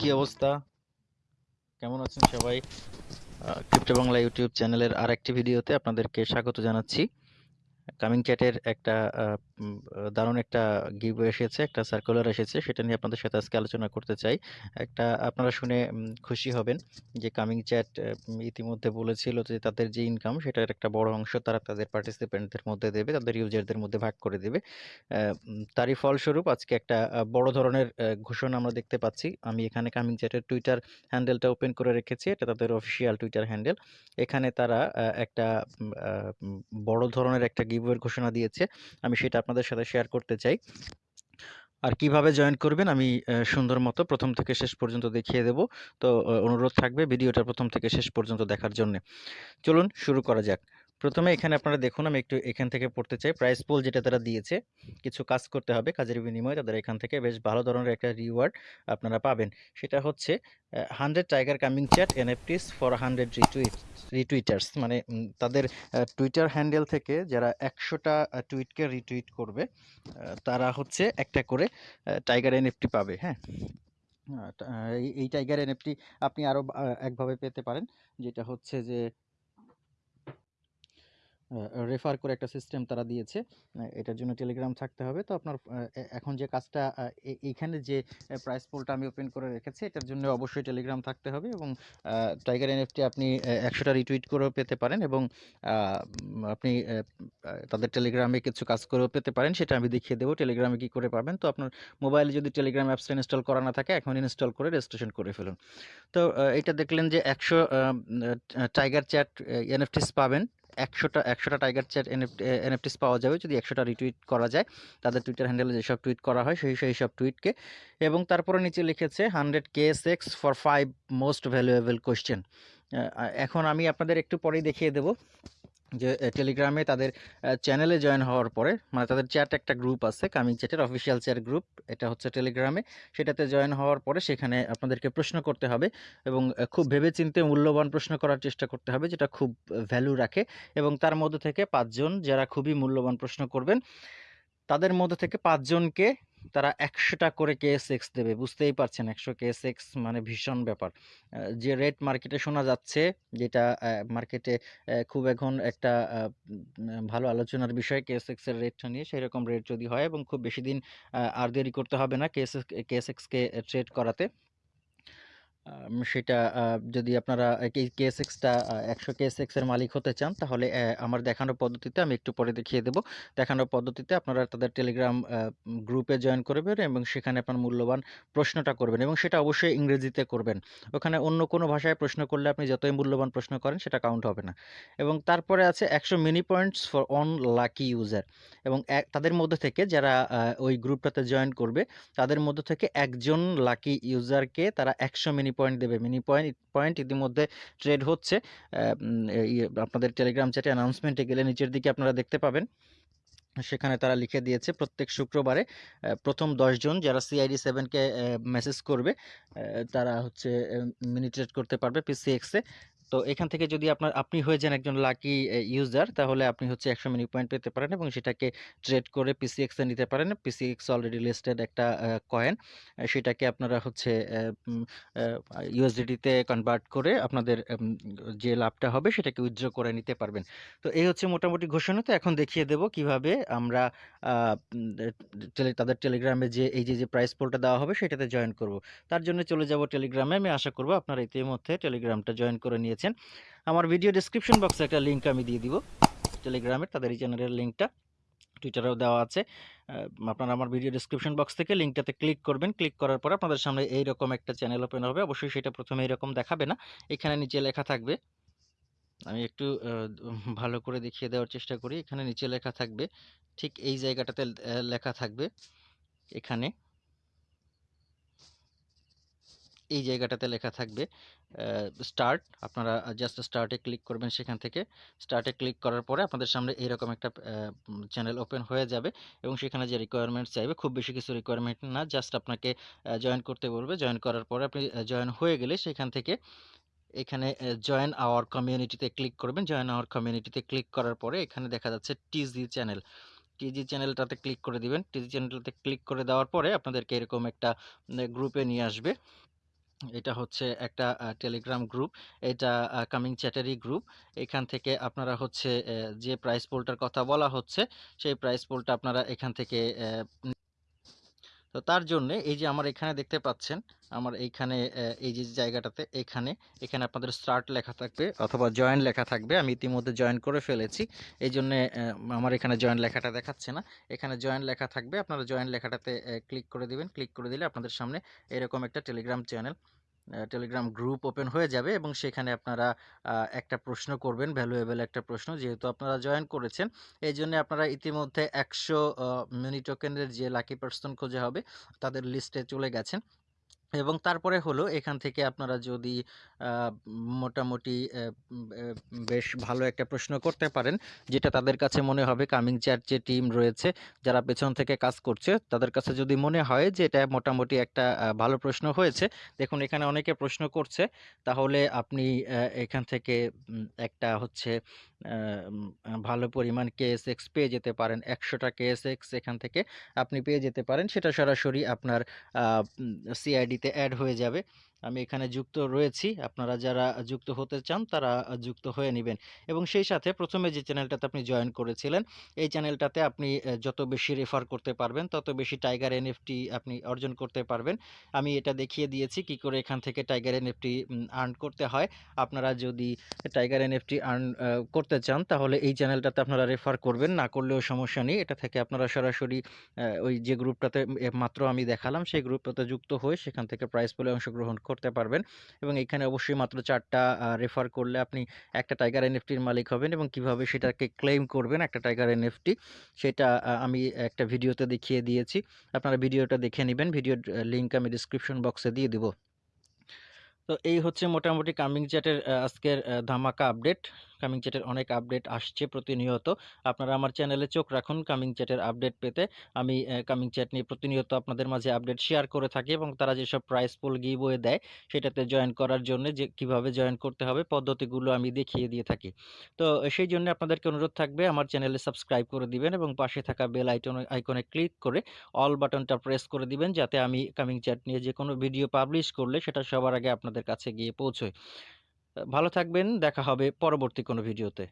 কি অবস্থা? কেমন আছেন সবাই? ক্রিপ্টো বাংলা ইউটিউব চ্যানেলের আর একটি ভিডিওতে আপনাদেরকে স্বাগত জানাচ্ছি। কামিং চ্যাটের একটা দারুণ একটা গিভ এসেছে, একটা সার্কুলার এসেছে, সেটা নিয়ে আপনাদের সাথে আজকে আলোচনা করতে চাই। একটা আপনারা শুনে খুশি হবেন যে কামিং চ্যাট ইতিমধ্যে বলেছিল যে তাদের যে ইনকাম সেটার একটা বড় অংশ তারা তাদের পার্টিসিপেন্টদের মধ্যে দেবে, তাদের ইউজারদের মধ্যে ভাগ করে দেবে। তারই ফলস্বরূপ আজকে একটা বড় ধরনের ঘোষণা আমরা দেখতে পাচ্ছি। আমি এখানে কামিং চ্যাটের টুইটার হ্যান্ডেলটা ওপেন করে রেখেছি, এটা তাদের অফিসিয়াল টুইটার হ্যান্ডেল এখানে তারা একটা বড় ধরনের একটা গিভওয়ের ঘোষণা দিয়েছে, আমি সেটা আপনাদের সাথে শেয়ার করতে চাই। আর কীভাবে জয়েন করবেন আমি সুন্দর মতো প্রথম থেকে শেষ পর্যন্ত দেখিয়ে দেব। তো অনুরোধ থাকবে ভিডিওটা প্রথম থেকে শেষ পর্যন্ত দেখার জন্য। চলুন শুরু করা যাক। প্রথমে এখানে আপনারা দেখুন, আমি একটু এখান থেকে পড়তে চাই। প্রাইস পোল যেটা তারা দিয়েছে, কিছু কাজ করতে হবে, কাজের বিনিময়ে তাদের এখান থেকে বেশ ভালো ধরনের একটা রিওয়ার্ড আপনারা পাবেন। সেটা হচ্ছে hundred tiger coming chat NFTs for hundred retweet retweeters মানে তাদের টুইটার হ্যান্ডেল থেকে যারা একশোটা টুইটকে রিটুইট করবে তারা হচ্ছে একটা করে টাইগার এনএফটি পাবে হ্যাঁ? এই টাইগার এনএফটি আপনি আরও একভাবে পেতে পারেন। যেটা হচ্ছে যে রেফার করে একটা সিস্টেম তারা দিয়েছে। এটার জন্য টেলিগ্রাম থাকতে হবে। তো আপনার এখন যে কাজটা এইখানে যে প্রাইস পোলটা আমি ওপেন করে রেখেছি, এটার জন্য অবশ্যই টেলিগ্রাম থাকতে হবে এবং টাইগার এনএফটি আপনি একশোটা রিটুইট করেও পেতে পারেন এবং আপনি তাদের টেলিগ্রামে কিছু কাজ করেও পেতে পারেন, সেটা আমি দেখিয়ে দেবো টেলিগ্রামে কী করে পাবেন। তো আপনার মোবাইলে যদি টেলিগ্রাম অ্যাপসটা ইনস্টল করা না থাকে, এখন ইনস্টল করে রেজিস্ট্রেশন করে ফেলুন। তো এটা দেখলেন যে একশো টাইগার চ্যাট এনএফটিস পাবেন। একশোটা একশোটা টাইগার চ্যাট এনএফটিস পাওয়া যাবে যদি একশোটা রিটুইট করা যায়। তাদের টুইটার হ্যান্ডেলে যেসব টুইট করা হয়, সেই সেই সব টুইটকে এবং তারপরে নিচে লিখেছে hundred K X for five most valuable question এখন আমি আপনাদের একটু পরেই দেখিয়ে দেবো। যে টেলিগ্রামে তাদের চ্যানেলে জয়েন হওয়ার পরে মানে তাদের চ্যাট একটা গ্রুপ আছে কামিং চ্যাটের অফিসিয়াল চ্যাট গ্রুপ এটা হচ্ছে টেলিগ্রামে সেটাতে জয়েন হওয়ার পরে সেখানে আপনাদেরকে প্রশ্ন করতে হবে এবং খুব ভেবেচিন্তে মূল্যবান প্রশ্ন করার চেষ্টা করতে হবে, যেটা খুব ভ্যালু রাখে এবং তার মধ্যে থেকে পাঁচজন যারা খুবই মূল্যবান প্রশ্ন করবেন, তাদের মধ্যে থেকে পাঁচজনকে তারা একশোটা করে কেএসএক্স দেবে, বুঝতেই পারছেন একশো কেএসএক্স মানে ভীষণ ব্যাপার। যে রেট মার্কেটে শোনা যাচ্ছে, যেটা মার্কেটে খুব এখন একটা ভালো আলোচনার বিষয় কেএসএক্সের রেটটা নিয়ে সেই রকম রেট যদি হয় এবং খুব বেশি দিন আর দেরি করতে হবে না কেএসএক্স কেএসএক্সকে ট্রেড করাতে। সেটা যদি আপনারা কেএসএক্সটা একশো কেএসএক্স এর মালিক হতে চান, তাহলে আমার দেখানো পদ্ধতিতে আমি একটু পরে দেখিয়ে দেবো। দেখানো পদ্ধতিতে আপনারা তাদের টেলিগ্রাম গ্রুপে জয়েন করবেন এবং সেখানে আপনার মূল্যবান প্রশ্নটা করবেন এবং সেটা অবশ্যই ইংরেজিতে করবেন। ওখানে অন্য কোনো ভাষায় প্রশ্ন করলে আপনি যতই মূল্যবান প্রশ্ন করেন, সেটা কাউন্ট হবে না। এবং তারপরে আছে একশো mini points for on lucky user এবং তাদের মধ্যে থেকে যারা ওই গ্রুপটাতে জয়েন করবে, তাদের মধ্যে থেকে একজন লাকি ইউজারকে তারা একশো মিনি পয়েন্ট দেবে। মিনি পয়েন্ট পয়েন্ট ইতিমধ্যে ট্রেড হচ্ছে। আপনাদের টেলিগ্রাম চ্যাটে অ্যানাউন্সমেন্টে গেলে নিচের দিকে আপনারা দেখতে পাবেন। সেখানে তারা লিখে দিয়েছে, প্রত্যেক শুক্রবারে প্রথম দশজন যারা সিআইডি সেভেনকে মেসেজ করবে তারা হচ্ছে মিনি ট্রেড করতে পারবে পিসিএক্সে তো এখান থেকে যদি আপনার, আপনি হয়ে যান একজন লাকি ইউজার তাহলে আপনি হচ্ছে একশো মিনি পয়েন্ট পেতে পারেন এবং সেটাকে ট্রেড করে পিসিএক্সে নিতে পারেন। পিসিএক্স অলরেডি লিস্টেড একটা কয়েন সেটাকে আপনারা হচ্ছে ইউএসডিটিতে কনভার্ট করে আপনাদের যে লাভটা হবে সেটাকে উইথড্র করে নিতে পারবেন। তো এই হচ্ছে মোটামুটি ঘোষণা। তো এখন দেখিয়ে দেব কীভাবে আমরা টেলি তাদের টেলিগ্রামে যে, এই যে যে প্রাইস পোলটা দেওয়া হবে সেটাতে জয়েন করব। তার জন্য চলে যাব টেলিগ্রামে আমি আশা করব আপনারা ইতিমধ্যে টেলিগ্রামটা জয়েন করে নিয়েছেন আমার ভিডিও ডিসক্রিপশন বক্সে একটা লিঙ্ক আমি দিয়ে দিব। টেলিগ্রামের তাদের এই চ্যানেলের লিঙ্কটা টুইটারেও দেওয়া আছে। আপনারা আমার ভিডিও ডিসক্রিপশন বক্স থেকে লিঙ্কটাতে ক্লিক করবেন। ক্লিক করার পর আপনাদের সামনে এইরকম একটা চ্যানেল ওপেন হবে। অবশ্যই সেটা প্রথমে এরকম দেখাবে না। এখানে নিচে লেখা থাকবে। আমি একটু ভালো করে দেখিয়ে দেওয়ার চেষ্টা করি। এখানে নিচে লেখা থাকবে। ঠিক এই জায়গাটাতে লেখা থাকবে। এখানে। এই জায়গাটাতে লেখা থাকবে স্টার্ট আপনারা জাস্ট স্টার্টে ক্লিক করবেন সেখান থেকে। স্টার্টে ক্লিক করার পরে আপনাদের সামনে এইরকম একটা চ্যানেল ওপেন হয়ে যাবে এবং সেখানে যে রিকোয়ারমেন্ট চাইবে, খুব বেশি কিছু রিকোয়ারমেন্ট না জাস্ট আপনাকে জয়েন করতে বলবে। জয়েন করার পরে আপনি জয়েন হয়ে গেলে সেখান থেকে এখানে জয়েন আওয়ার কমিউনিটিতে ক্লিক করবেন। জয়েন আওয়ার কমিউনিটিতে ক্লিক করার পরে এখানে দেখা যাচ্ছে টিজি চ্যানেল টিজি চ্যানেলটাতে ক্লিক করে দিবেন। টিজি চ্যানেলটাতে ক্লিক করে দেওয়ার পরে আপনাদেরকে এরকম একটা গ্রুপে নিয়ে আসবে। এটা হচ্ছে একটা টেলিগ্রাম গ্রুপ। এটা কামিং চ্যাটারি গ্রুপ। এখান থেকে আপনারা হচ্ছে যে প্রাইস পোলটার কথা বলা হচ্ছে, সেই প্রাইস পোলটা আপনারা এখান থেকে তো তার জন্যে এই যে আমার এখানে দেখতে পাচ্ছেন, আমার এইখানে এই যে জায়গাটাতে এখানে, এখানে আপনাদের স্টার্ট লেখা থাকবে অথবা জয়েন লেখা থাকবে। আমি ইতিমধ্যে জয়েন করে ফেলেছি। এই জন্যে আমার এখানে জয়েন লেখাটা দেখাচ্ছে না। এখানে জয়েন লেখা থাকবে। আপনারা জয়েন লেখাটাতে ক্লিক করে দিবেন। ক্লিক করে দিলে আপনাদের সামনে এরকম একটা Telegram channel Telegram group open হয়ে যাবে এবং সেখানে আপনারা একটা প্রশ্ন করবেন, ভ্যালুয়েবল একটা প্রশ্ন। যেহেতু আপনারা জয়েন করেছেন, এই জন্য আপনারা ইতিমধ্যে ১০০ অ মিনি টোকেনের যে লাকি পার্সন খোঁজা হবে, তাদের লিস্টে চলে গেছেন। এবং তারপরে হলো এখান থেকে আপনারা যদি মোটামুটি বেশ ভালো একটা প্রশ্ন করতে পারেন, যেটা তাদের কাছে মনে হবে কামিং চ্যাট যে টিম রয়েছে, যারা পেছন থেকে কাজ করছে, তাদের কাছে যদি মনে হয় যে এটা মোটামুটি একটা ভালো প্রশ্ন হয়েছে, দেখুন এখানে অনেকে প্রশ্ন করছে, তাহলে আপনি এখান থেকে একটা হচ্ছে ভালো পরিমাণ কেএসএক্স পেয়ে যেতে পারেন। ১০০ টা KSX এখান থেকে আপনি পেয়ে যেতে পারেন। সেটা সরাসরি আপনার সিআইডিতে অ্যাড হয়ে যাবে। আমি এখানে যুক্ত রয়েছি। আপনারা যারা যুক্ত হতে চান, তারা যুক্ত হয়ে নিবেন। এবং সেই সাথে প্রথমে যে চ্যানেলটাতে আপনি জয়েন করেছিলেন, এই চ্যানেলটাতে আপনি যত বেশি রেফার করতে পারবেন, তত বেশি টাইগার এনএফটি আপনি অর্জন করতে পারবেন। আমি এটা দেখিয়ে দিয়েছি কি করে এখান থেকে টাইগার এনএফটি আর্ন করতে হয়। আপনারা যদি টাইগার এনএফটি আর্ন করতে চান, তাহলে এই চ্যানেলটাতে আপনারা রেফার করবেন। না করলেও সমস্যা নেই। এটা থেকে আপনারা সরাসরি ওই যে গ্রুপটাতে মাত্র আমি দেখালাম, সেই গ্রুপটাতে যুক্ত হয়ে সেখান থেকে প্রাইজ পুলে অংশগ্রহণ করতে পারবেন। এবং এখানে অবশ্যই মাত্র চারটা রেফার করলে আপনি একটা টাইগার এনএফটির মালিক হবেন এবং কীভাবে সেটাকে ক্লেম করবেন একটা টাইগার এনএফটি, সেটা আমি একটা ভিডিওতে দেখিয়ে দিয়েছি। আপনারা ভিডিওটা দেখে নেবেন ভিডিওর লিঙ্ক আমি ডিসক্রিপশন বক্সে দিয়ে দেবো তো এই হচ্ছে মোটামুটি কামিং চ্যাটের আজকের ধামাকা আপডেট। কামিং চ্যাটের অনেক আপডেট আসছে প্রতিনিয়ত। আপনারা আমার চ্যানেলে চোখ রাখুন কামিং চ্যাটের আপডেট পেতে। আমি কামিং চ্যাট নিয়ে প্রতিনিয়ত আপনাদের মাঝে আপডেট শেয়ার করে থাকি এবং তারা যেসব প্রাইজ পুল গিভওয়ে দেয়, সেটাতে জয়েন করার জন্যে যে কীভাবে জয়েন করতে হবে, পদ্ধতিগুলো আমি দেখিয়ে দিয়ে থাকি। তো সেইজন্য আপনাদেরকে অনুরোধ থাকবে আমার চ্যানেলে সাবস্ক্রাইব করে দিবেন এবং পাশে থাকা বেল আইটনে আইকনে ক্লিক করে অল বাটনটা প্রেস করে দিবেন, যাতে আমি কামিং চ্যাট নিয়ে যে কোনো ভিডিও পাবলিশ করলে সেটা সবার আগে আপনাদের কাছে গিয়ে পৌঁছয়। ভালো থাকবেন। দেখা হবে পরবর্তী কোনো ভিডিওতে।